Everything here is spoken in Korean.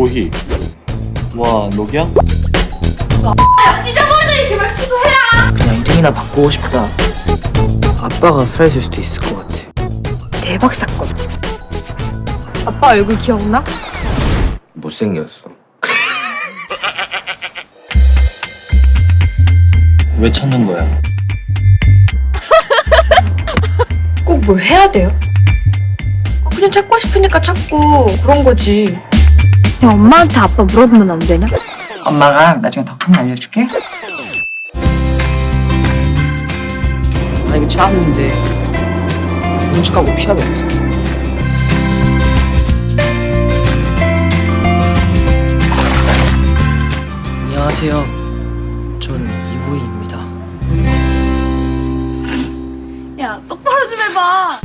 도희 와 녹이야? 찢어버리더니 개발 취소해라 그냥 이름이나 바꾸고 싶다. 아빠가 살아있을 수도 있을 것 같아. 대박 사건 아빠 얼굴 기억나? 못생겼어. 왜 찾는 거야? 꼭 뭘 해야 돼요? 어, 그냥 찾고 싶으니까 찾고 그런 거지 그냥 엄마한테 아빠 물어보면 안 되냐? 엄마가 나중에 더 큰 거 알려줄게. 나 이거 짜는데 음식하고 피하면 어떡해. 안녕하세요. 전 이보이입니다. 야, 똑바로 좀 해봐.